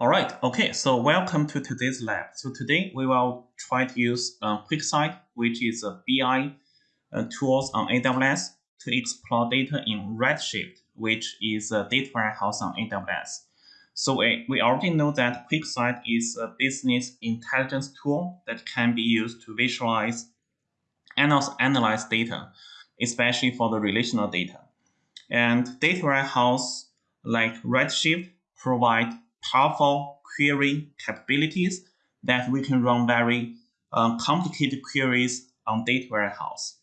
All right, okay, so welcome to today's lab. So today we will try to use uh, QuickSight, which is a BI uh, tools on AWS to explore data in Redshift, which is a data warehouse on AWS. So we, we already know that QuickSight is a business intelligence tool that can be used to visualize and also analyze data, especially for the relational data. And data warehouse like Redshift provide powerful query capabilities that we can run very uh, complicated queries on data warehouse.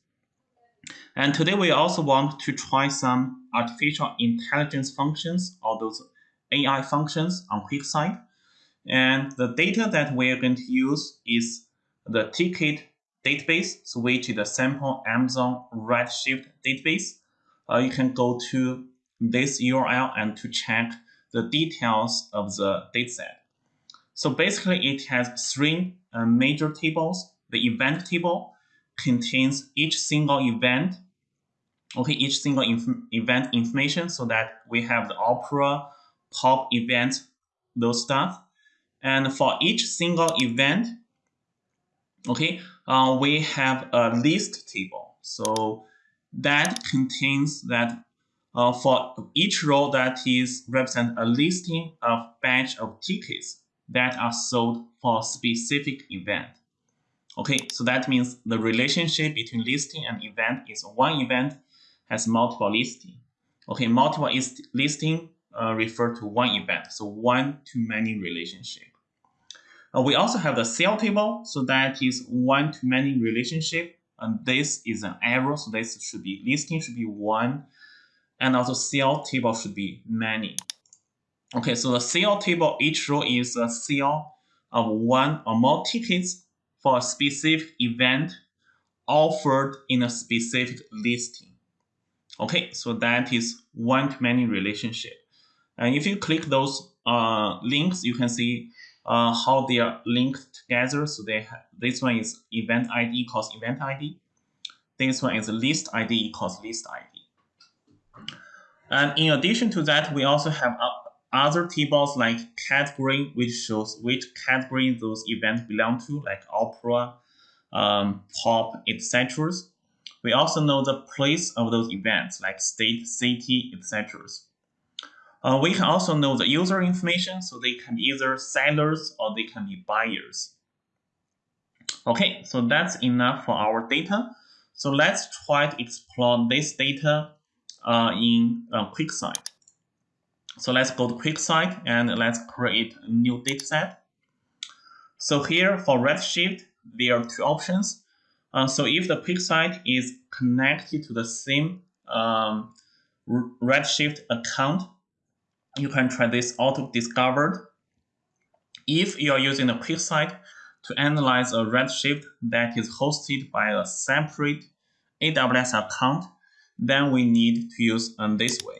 And today we also want to try some artificial intelligence functions or those AI functions on QuickSight. And the data that we are going to use is the TICKIT database, so which is a sample Amazon Redshift database. Uh, you can go to this URL and to check the details of the dataset. So basically, it has three uh, major tables. The event table contains each single event, okay, each single inf event information, so that we have the Opera, pop event, those stuff. And for each single event, okay, uh, we have a list table. So that contains that uh, for each row that is represent a listing of batch of tickets that are sold for specific event. Okay, so that means the relationship between listing and event is one event has multiple listing. Okay, multiple is listing uh, refer to one event, so one to many relationship. Uh, we also have the sale table, so that is one to many relationship, and this is an error, so this should be listing should be one and also sale table should be many. Okay, so the sale table, each row is a sale of one or more tickets for a specific event offered in a specific listing. Okay, so that is one-to-many relationship. And if you click those uh, links, you can see uh, how they are linked together. So they this one is event ID equals event ID. This one is list ID equals list ID. And in addition to that, we also have other tables like category, which shows which category those events belong to, like opera, um, pop, etc. We also know the place of those events, like state, city, etc. Uh, we can also know the user information, so they can be either sellers or they can be buyers. Okay, so that's enough for our data. So let's try to explore this data uh, in uh, QuickSight. So let's go to QuickSight and let's create a new dataset. So here for Redshift, there are two options. Uh, so if the QuickSight is connected to the same um, Redshift account, you can try this auto discovered. If you are using a QuickSight to analyze a Redshift that is hosted by a separate AWS account, then we need to use um, this way.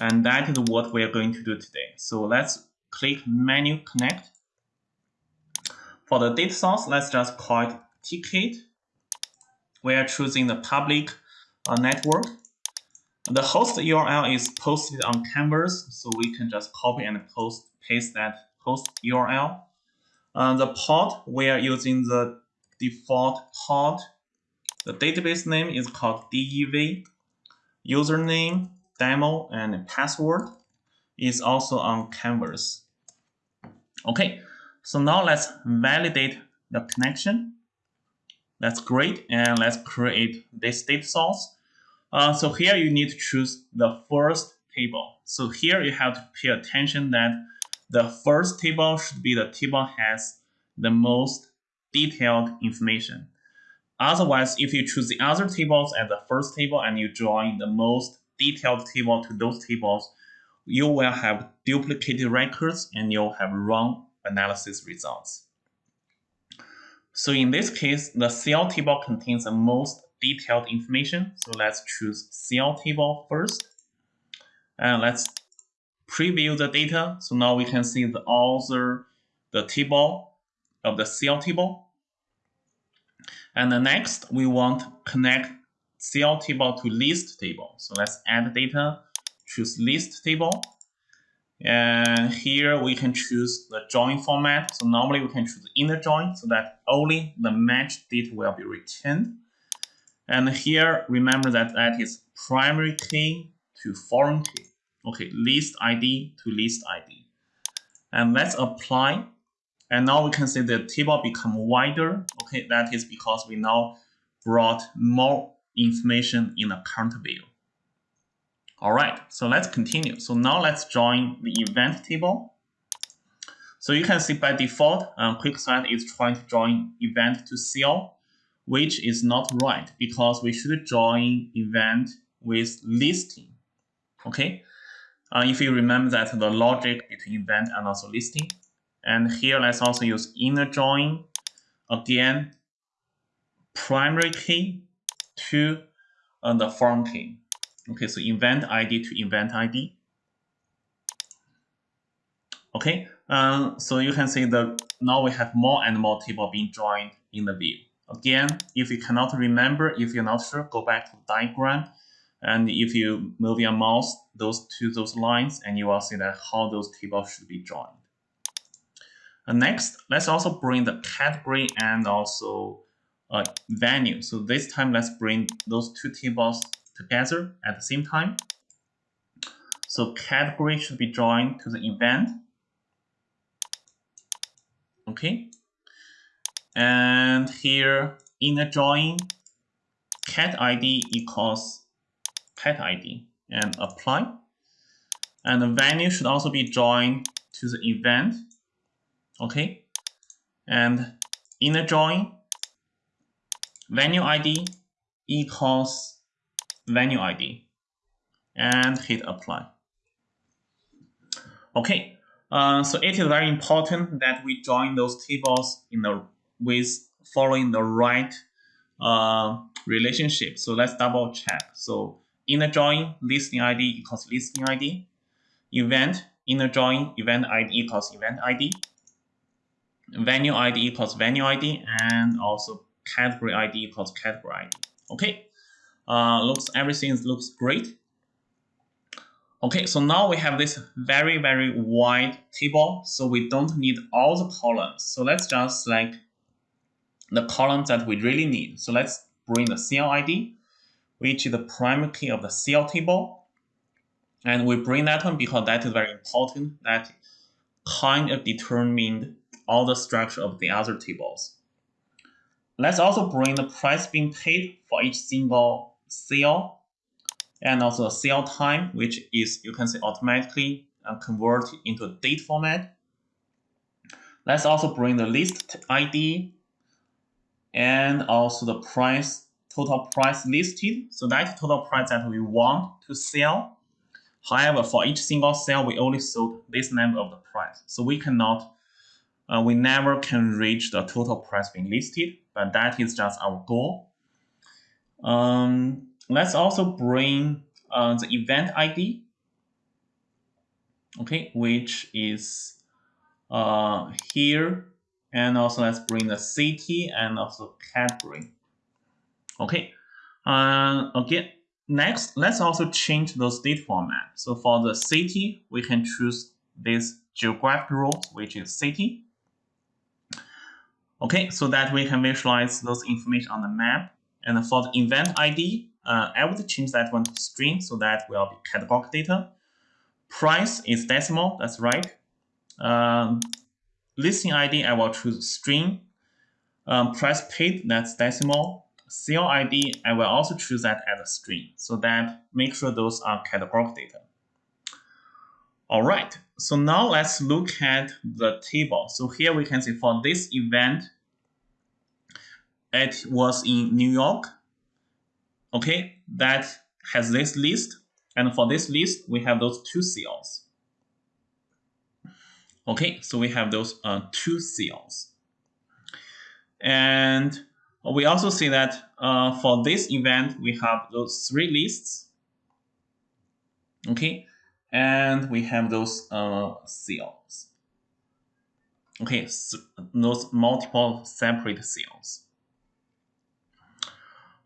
And that is what we are going to do today. So let's click menu connect. For the data source, let's just call it ticket. We are choosing the public uh, network. The host URL is posted on Canvas, so we can just copy and post paste that host URL. Uh, the port, we are using the default port the database name is called DEV. Username, demo, and password is also on Canvas. Okay, so now let's validate the connection. That's great, and let's create this data source. Uh, so here you need to choose the first table. So here you have to pay attention that the first table should be the table has the most detailed information. Otherwise, if you choose the other tables as the first table and you join the most detailed table to those tables, you will have duplicated records and you'll have wrong analysis results. So in this case, the sale table contains the most detailed information. So let's choose sale table first. And let's preview the data. So now we can see the author, the table of the sale table. And the next, we want connect sale table to list table. So let's add data, choose list table. And here we can choose the join format. So normally we can choose inner join so that only the match data will be returned. And here, remember that that is primary key to foreign key. Okay, list ID to list ID. And let's apply. And now we can see the table become wider. Okay, that is because we now brought more information in the current view. All right, so let's continue. So now let's join the event table. So you can see by default, um, QuickSight is trying to join event to CL, which is not right because we should join event with listing. Okay, uh, if you remember that the logic between event and also listing. And here let's also use inner join. Again, primary key to uh, the foreign key. Okay, so event ID to event ID. Okay, um, so you can see that now we have more and more table being joined in the view. Again, if you cannot remember, if you're not sure, go back to the diagram. And if you move your mouse those to those lines, and you will see that how those tables should be joined. Next, let's also bring the category and also uh, venue. So this time, let's bring those two tables together at the same time. So category should be joined to the event. Okay. And here inner join cat ID equals pet ID and apply. And the venue should also be joined to the event. Okay. And inner join venue ID equals venue ID and hit apply. Okay, uh, so it is very important that we join those tables in the with following the right uh, relationship. So let's double check. So inner join listing ID equals listing ID, event inner join event ID equals event ID, venue ID equals venue ID, and also category ID equals category ID. Okay, uh, looks everything looks great. Okay, so now we have this very, very wide table, so we don't need all the columns. So let's just select the columns that we really need. So let's bring the CL ID, which is the primary key of the CL table. And we bring that one because that is very important. That kind of determined all the structure of the other tables. Let's also bring the price being paid for each single sale and also a sale time, which is you can see automatically uh, convert into a date format. Let's also bring the list ID and also the price, total price listed. So that total price that we want to sell. However, for each single sale, we only sold this number of the price. So we cannot, uh, we never can reach the total price being listed, but that is just our goal. Um, let's also bring uh, the event ID, okay, which is uh, here. And also let's bring the city and also category. Okay, uh, again, next, let's also change those date format. So for the city, we can choose this geographic role, which is city. Okay, so that we can visualize those information on the map. And for the event ID, uh, I would change that one to string so that will be categorical data. Price is decimal, that's right. Um, listing ID, I will choose string. Um, price paid, that's decimal. Sale ID, I will also choose that as a string so that make sure those are categorical data. All right, so now let's look at the table. So here we can see for this event, it was in New York. Okay, that has this list. And for this list, we have those two seals. Okay, so we have those uh, two seals. And we also see that uh, for this event, we have those three lists. Okay, and we have those uh, cells. Okay, so those multiple separate cells.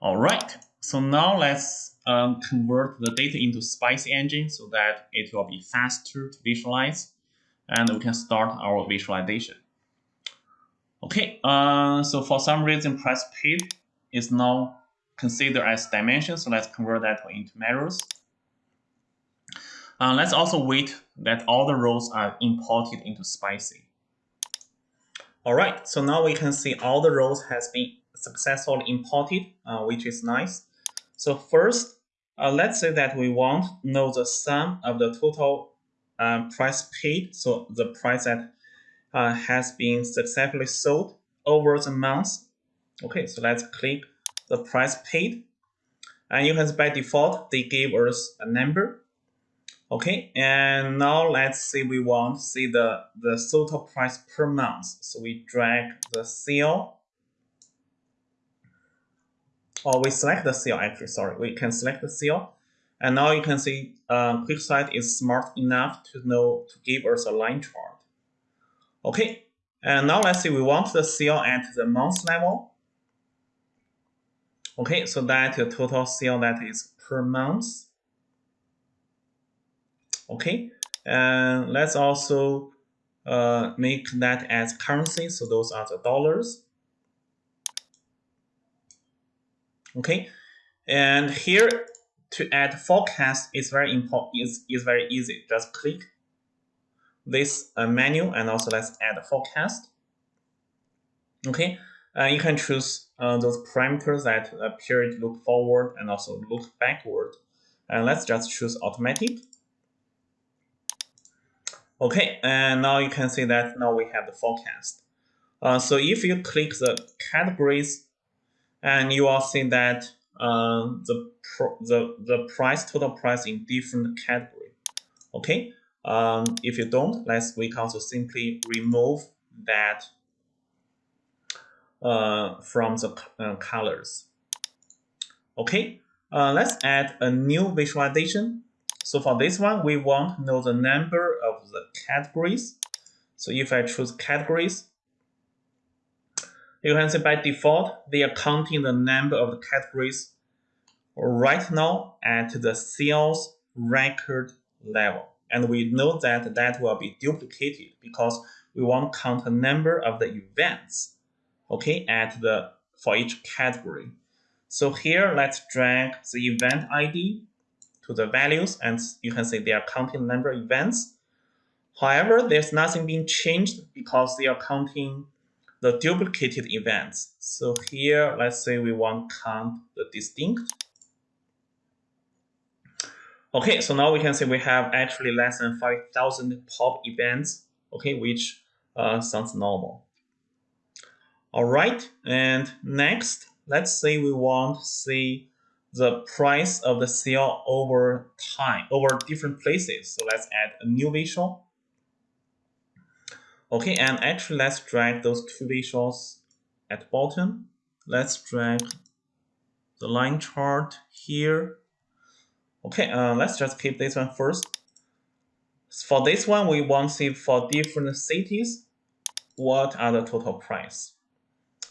All right, so now let's um, convert the data into Spicy Engine so that it will be faster to visualize. And we can start our visualization. Okay, uh, so for some reason, price paid is now considered as dimension. So let's convert that into measures. Uh, let's also wait that all the rows are imported into Spicy. All right, so now we can see all the rows has been successfully imported, uh, which is nice. So first, uh, let's say that we want to know the sum of the total uh, price paid, so the price that uh, has been successfully sold over the months. Okay, so let's click the price paid. And you can see by default, they gave us a number. Okay, and now let's say we want to see the, the total price per month. So we drag the cell, or we select the cell actually, sorry, we can select the cell. And now you can see uh, QuickSight is smart enough to know to give us a line chart. Okay, and now let's say we want the cell at the month level. Okay, so that the total cell that is per month. Okay, and let's also uh, make that as currency. So those are the dollars. Okay, and here to add forecast is very important. is is very easy. Just click this uh, menu and also let's add a forecast. Okay, uh, you can choose uh, those parameters that appear to look forward and also look backward. And let's just choose automatic. Okay, and now you can see that now we have the forecast. Uh, so if you click the categories, and you will see that uh, the, the the price total price in different category. Okay, um, if you don't, let's we can also simply remove that uh, from the uh, colors. Okay, uh, let's add a new visualization. So for this one, we want to know the number of the categories. So if I choose categories, you can see by default, they are counting the number of the categories right now at the sales record level. And we know that that will be duplicated because we want to count the number of the events, okay, at the for each category. So here, let's drag the event ID to the values, and you can see they are counting number events. However, there's nothing being changed because they are counting the duplicated events. So here, let's say we want count the distinct Okay, so now we can see we have actually less than 5,000 pop events, okay, which uh, sounds normal. All right, and next, let's say we want to see the price of the sale over time, over different places. So let's add a new visual. Okay, and actually let's drag those two visuals at bottom. Let's drag the line chart here Okay, uh, let's just keep this one first. For this one, we want to see for different cities, what are the total price.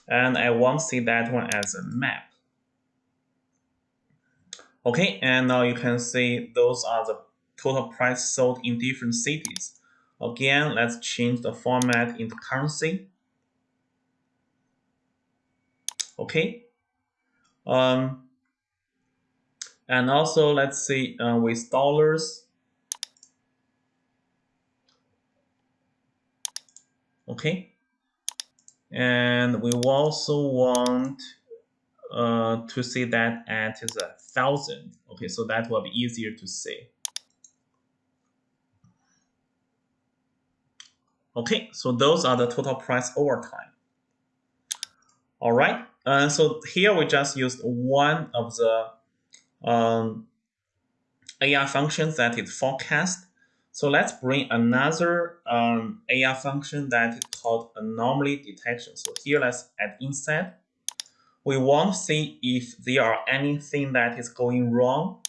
And I want to see that one as a map. Okay, and now you can see those are the total price sold in different cities. Again, let's change the format into currency. Okay. Um, and also, let's see uh, with dollars. Okay. And we also want uh, to see that at is a thousand. Okay, so that will be easier to see. Okay, so those are the total price over time. All right, uh, so here we just used one of the um, AR functions that is forecast. So let's bring another um, AR function that is called anomaly detection. So here let's add instead. We want to see if there are anything that is going wrong.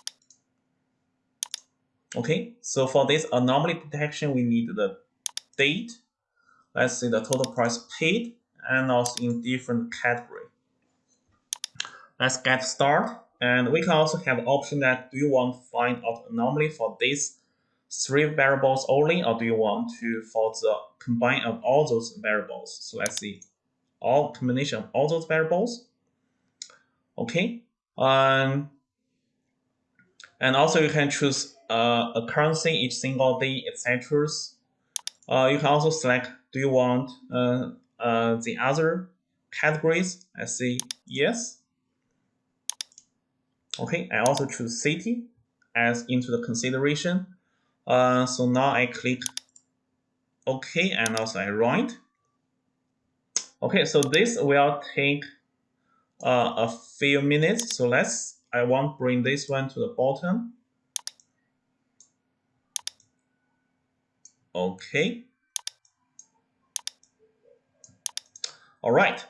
Okay, so for this anomaly detection, we need the date. Let's see the total price paid and also in different category. Let's get started. and we can also have option that do you want to find out anomaly for these three variables only, or do you want to for the combine of all those variables? So let's see, all combination of all those variables. Okay, um, and also you can choose uh, a currency each single day, etc. Uh, you can also select do you want uh, uh, the other categories? I say yes. Okay, I also choose city as into the consideration. Uh, so now I click OK and also I write. Okay, so this will take uh, a few minutes. So let's, I want bring this one to the bottom. Okay. All right.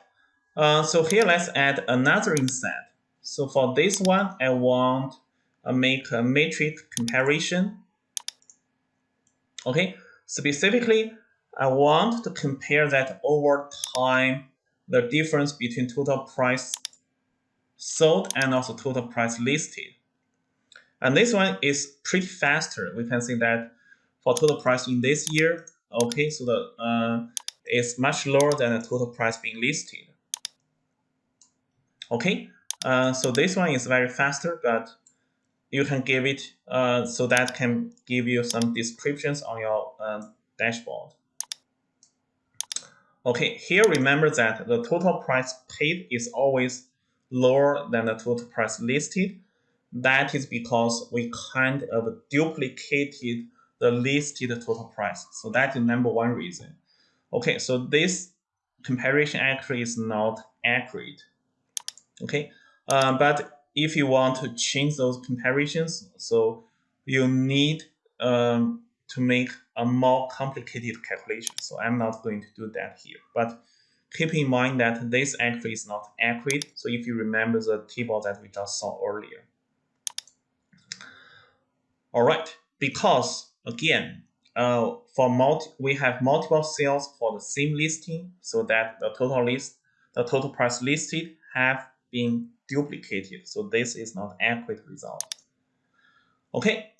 Uh, so here let's add another inset. So for this one, I want to make a matrix comparison. Okay, specifically, I want to compare that over time, the difference between total price sold and also total price listed. And this one is pretty faster. We can see that for total price in this year, okay, so the uh, is much lower than the total price being listed. Okay, uh, so this one is very faster, but you can give it uh, so that can give you some descriptions on your uh, dashboard. Okay, here remember that the total price paid is always lower than the total price listed. That is because we kind of duplicated the listed total price. So that is number one reason. Okay, so this comparison actually is not accurate. Okay, uh, but if you want to change those comparisons, so you need um, to make a more complicated calculation. So I'm not going to do that here. But keep in mind that this actually is not accurate. So if you remember the table that we just saw earlier. All right, because again, uh, for multi, we have multiple sales for the same listing so that the total list, the total price listed have been duplicated. So this is not accurate result. Okay,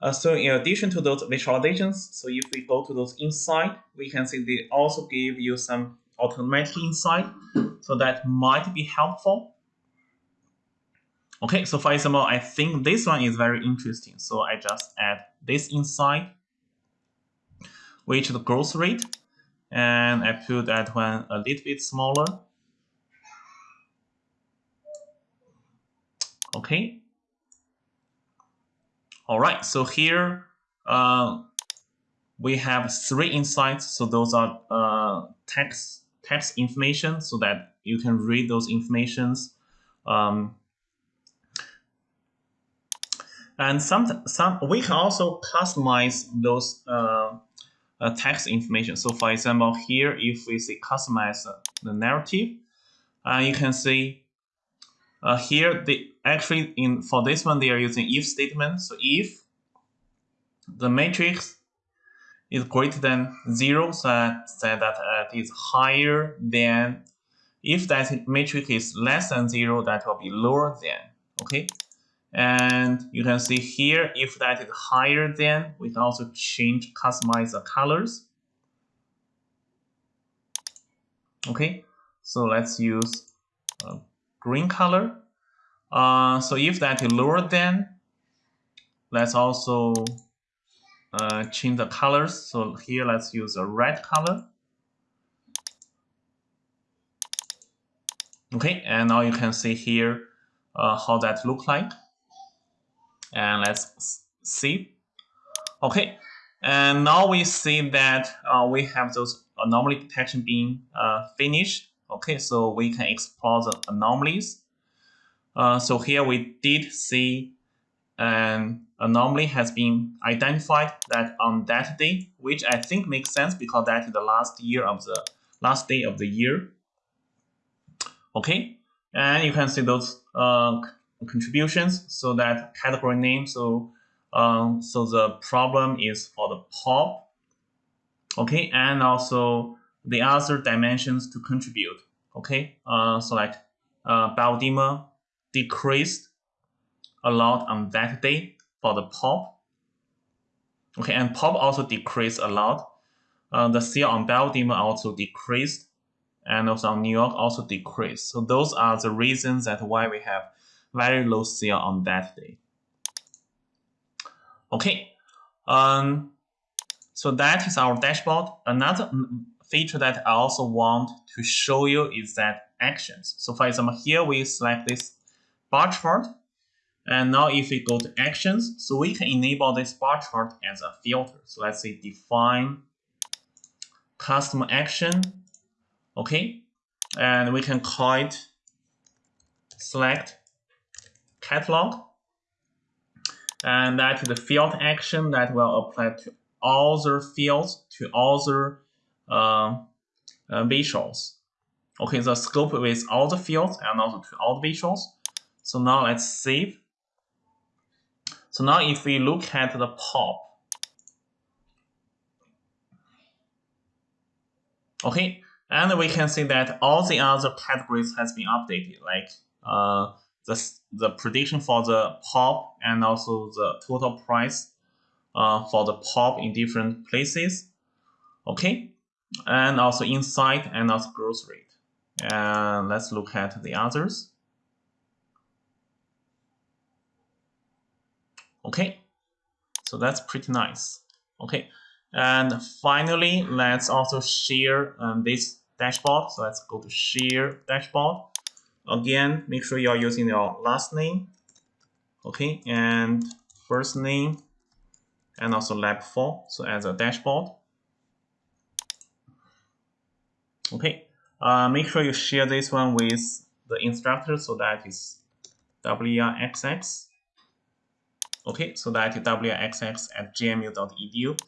uh, so in addition to those visualizations, so if we go to those insight, we can see they also give you some automatic insight. So that might be helpful. Okay, so for example, I think this one is very interesting. So I just add this insight, which the growth rate, and I put that one a little bit smaller. Okay. All right, so here uh, we have three insights. So those are uh, text text information so that you can read those informations. Um, and some some we can also customize those uh, uh, text information. So for example, here if we say customize the narrative, uh, you can see uh, here, they actually in for this one they are using if statement. So if the matrix is greater than zero, so that, so that uh, it is higher than if that matrix is less than zero, that will be lower than. Okay, and you can see here if that is higher than, we can also change customize the colors. Okay, so let's use. Uh, green color. Uh, so if that is lower than, let's also uh, change the colors. So here let's use a red color. Okay, and now you can see here uh, how that look like. And let's see. Okay, and now we see that uh, we have those anomaly detection being uh, finished. Okay, so we can explore the anomalies. Uh, so here we did see an anomaly has been identified that on that day, which I think makes sense because that is the last year of the last day of the year. Okay, and you can see those uh, contributions. So that category name. So um, so the problem is for the pop. Okay, and also the other dimensions to contribute. Okay, uh, so like uh, decreased a lot on that day for the pop. Okay, and pop also decreased a lot. Uh, the sale on Bell Demon also decreased, and also on New York also decreased. So those are the reasons that why we have very low sale on that day. Okay, um, so that is our dashboard. Another feature that I also want to show you is that actions. So for example, here we select this bar chart. And now if we go to actions, so we can enable this bar chart as a filter. So let's say define custom action. Okay. And we can call it select catalog. And that is the field action that will apply to all the fields, to all the uh, uh, visuals. Okay, the scope with all the fields and also to all the visuals. So now let's save. So now if we look at the pop, okay, and we can see that all the other categories has been updated, like uh, the, the prediction for the pop and also the total price uh, for the pop in different places. Okay, and also insight and also growth rate. And let's look at the others. Okay, so that's pretty nice. Okay, and finally, let's also share um, this dashboard. So let's go to share dashboard. Again, make sure you're using your last name. Okay, and first name, and also lab 4, so as a dashboard. Okay, uh, make sure you share this one with the instructor so that is WRXX. Okay, so that is wxx at gmu.edu.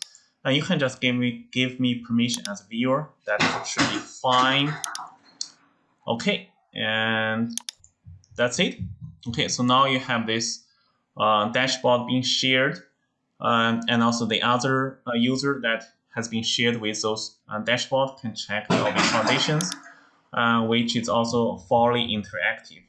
And you can just give me give me permission as a viewer. That should be fine. Okay, and that's it. Okay, so now you have this uh, dashboard being shared, um, and also the other uh, user that has been shared with those uh, dashboard can check the visualizations, uh, which is also fully interactive.